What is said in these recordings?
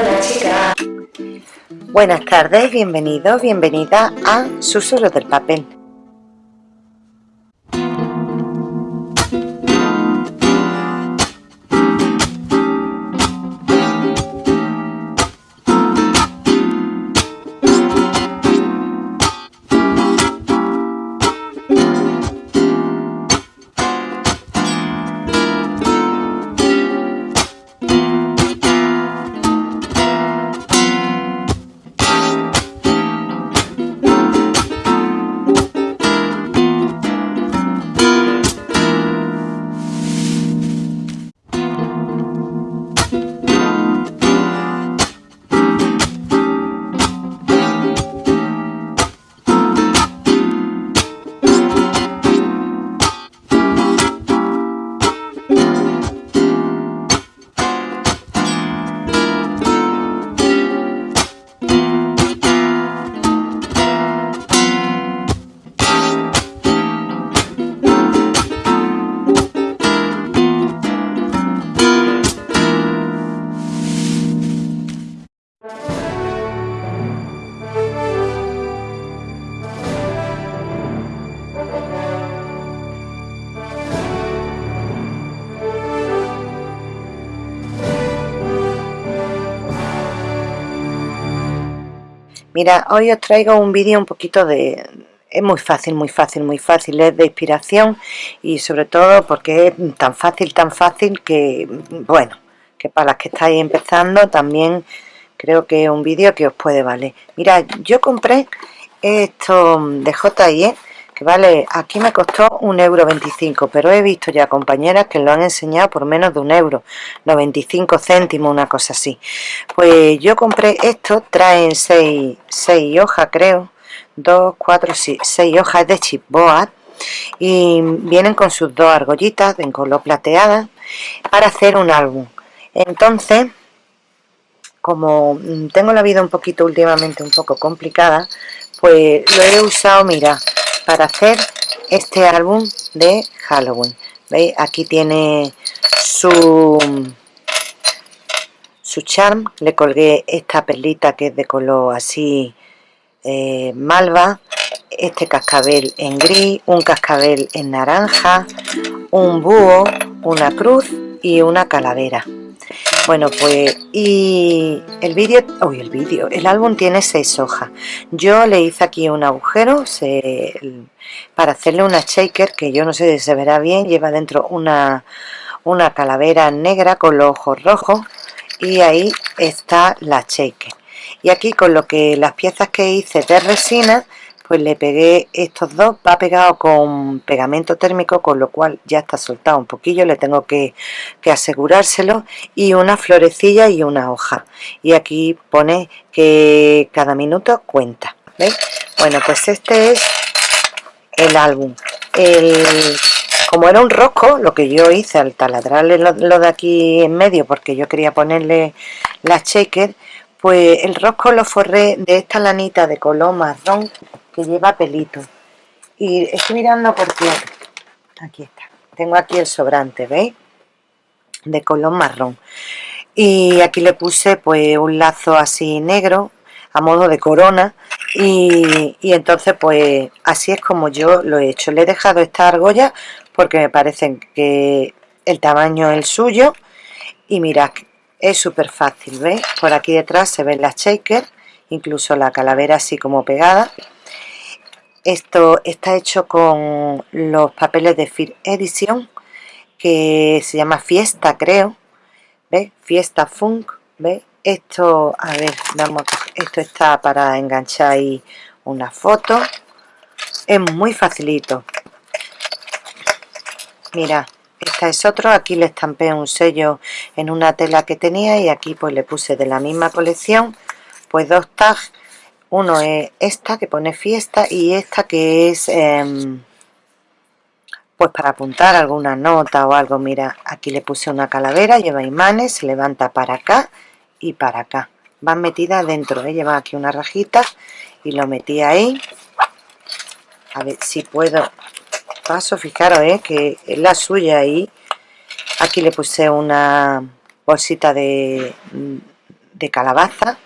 Hola chica. Buenas tardes, bienvenidos, bienvenida a Susurros del Papel. Mira, hoy os traigo un vídeo un poquito de... Es muy fácil, muy fácil, muy fácil, es de inspiración y sobre todo porque es tan fácil, tan fácil que, bueno, que para las que estáis empezando también creo que es un vídeo que os puede valer. Mira, yo compré esto de Vale, aquí me costó un euro 25, pero he visto ya compañeras que lo han enseñado por menos de un euro, 95 céntimos, una cosa así. Pues yo compré esto, traen 6, hojas creo, 2, 4, 6 hojas de chipboard y vienen con sus dos argollitas en color plateada para hacer un álbum. Entonces, como tengo la vida un poquito últimamente un poco complicada, pues lo he usado, mira, para hacer este álbum de Halloween. ¿Veis? Aquí tiene su, su charm. Le colgué esta perlita que es de color así eh, malva. Este cascabel en gris, un cascabel en naranja, un búho, una cruz y una calavera. Bueno, pues, y el vídeo, uy, el vídeo, el álbum tiene seis hojas. Yo le hice aquí un agujero para hacerle una shaker, que yo no sé si se verá bien, lleva dentro una, una calavera negra con los ojos rojos, y ahí está la shaker. Y aquí con lo que las piezas que hice de resina, pues le pegué estos dos, va pegado con pegamento térmico, con lo cual ya está soltado un poquillo, le tengo que, asegurárselo, y una florecilla y una hoja. Y aquí pone que cada minuto cuenta, ¿veis? Bueno, pues este es el álbum. como era un rosco, lo que yo hice al taladrarle lo, lo de aquí en medio, porque yo quería ponerle la shaker, pues el rosco lo forré de esta lanita de color marrón que lleva pelito. Y estoy mirando porque aquí está tengo aquí el sobrante veis de color marrón. Y aquí le puse pues un lazo así negro a modo de corona. Y, entonces pues así es como yo lo he hecho. Le he dejado esta argolla porque me parece que el tamaño es el suyo. Y mirad es súper fácil ¿veis? por aquí detrás se ven las shakers incluso la calavera así como pegada esto está hecho con los papeles de Fear Edition, que se llama Fiesta, creo. ¿Ves? Fiesta Funk. ¿Ves? Esto, a ver, vamos esto está para enganchar ahí una foto. Es muy facilito. Mira, este es otro. Aquí le estampé un sello en una tela que tenía y aquí pues le puse de la misma colección pues dos tags uno es esta que pone fiesta y esta que es em, pues para apuntar alguna nota o algo. Mira aquí le puse una calavera lleva imanes se levanta para acá y para acá. Van metidas dentro ¿eh? lleva aquí una rajita y lo metí ahí. A ver si puedo. Paso fijaros ¿eh? que es la suya ahí. Aquí le puse una bolsita de de calabaza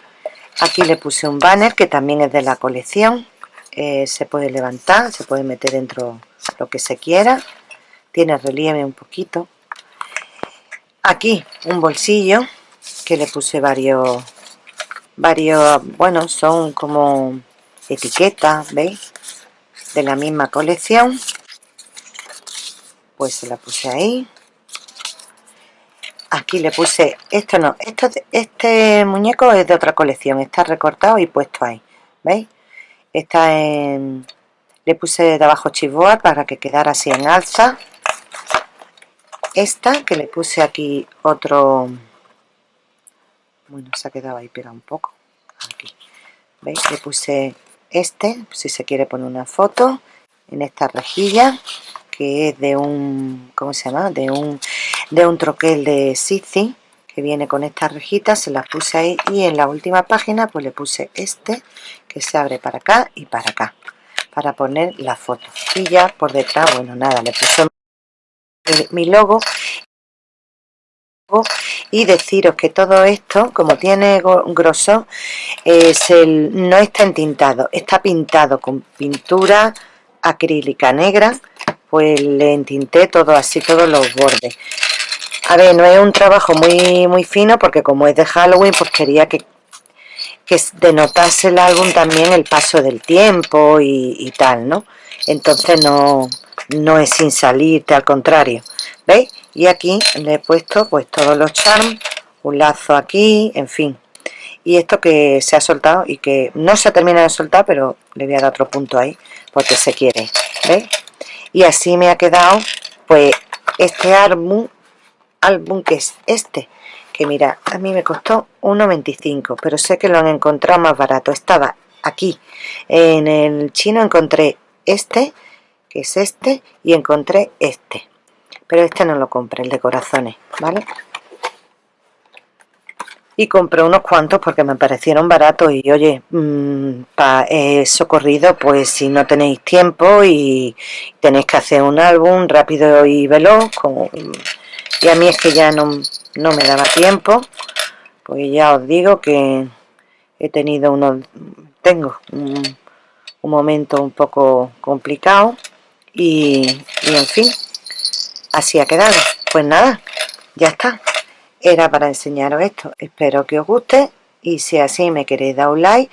aquí le puse un banner que también es de la colección. Eh, se puede levantar, se puede meter dentro lo que se quiera. Tiene relieve un poquito. Aquí un bolsillo que le puse varios varios, bueno, son como etiquetas, ¿veis? De la misma colección. Pues se la puse ahí aquí le puse, esto no, esto, este muñeco es de otra colección, está recortado y puesto ahí, ¿veis? Está en, le puse de abajo para que quedara así en alza. Esta que le puse aquí otro, bueno, se ha quedado ahí pegado un poco, aquí, ¿veis? Le puse este, si se quiere poner una foto, en esta rejilla, que es de un, ¿cómo se llama? De un de un troquel de Sisi que viene con estas rejitas, se las puse ahí y en la última página pues le puse este que se abre para acá y para acá para poner la foto. Por detrás, bueno nada, le puse mi logo. Y deciros que todo esto como tiene grosor es el, no está entintado, está pintado con pintura acrílica negra pues le entinté todo así, todos los bordes a ver, no es un trabajo muy, muy fino porque como es de Halloween, pues quería que, que denotase el álbum también el paso del tiempo y, tal, ¿no? Entonces no, no es sin salirte, al contrario. ¿Veis? Y aquí le he puesto pues todos los charms, un lazo aquí, en fin. Y esto que se ha soltado y que no se ha terminado de soltar, pero le voy a dar otro punto ahí, porque se quiere, ¿veis? Y así me ha quedado pues este álbum álbum que es este que mira, a mí me costó 1,25 pero sé que lo han encontrado más barato. Estaba aquí. En el chino encontré este que es este y encontré este. Pero este no lo compré, el de corazones ¿vale? y compré unos cuantos porque me parecieron baratos y oye, mmm, para socorrido pues si no tenéis tiempo y tenéis que hacer un álbum rápido y veloz con y a mí es que ya no, me daba tiempo pues ya os digo que he tenido unos tengo un, momento un poco complicado y, y en fin así ha quedado. Pues nada ya está. Era para enseñaros esto. Espero que os guste y si así me queréis dar un like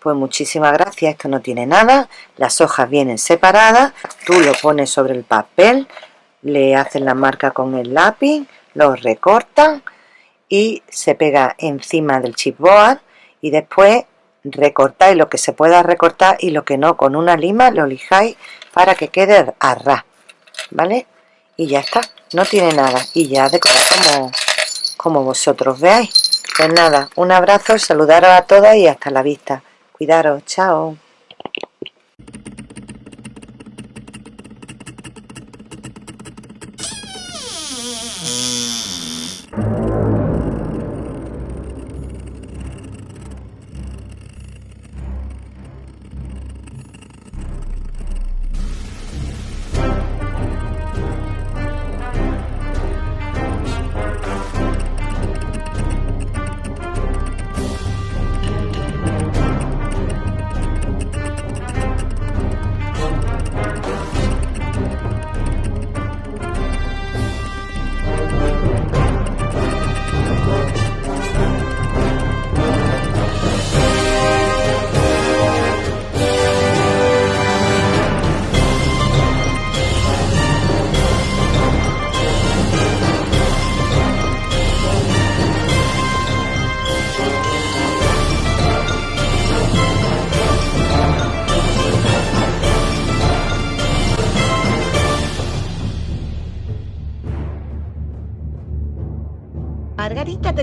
pues muchísimas gracias, esto no tiene nada, las hojas vienen separadas, tú lo pones sobre el papel, le hacen la marca con el lápiz, lo recortan y se pega encima del chipboard y después recortáis lo que se pueda recortar y lo que no con una lima lo lijáis para que quede a ras, ¿vale? Y ya está, no tiene nada y ya decorar como, como vosotros veáis. Pues nada, un abrazo, saludaros a todas y hasta la vista. Cuidaros, chao.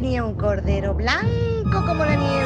Tenía un cordero blanco como la nieve.